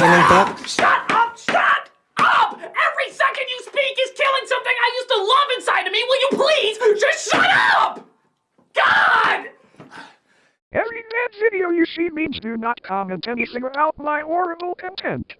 Up. Shut up! Shut up! Every second you speak is killing something I used to love inside of me. Will you please just shut up? God! Every bad video you see means do not comment anything about my horrible content.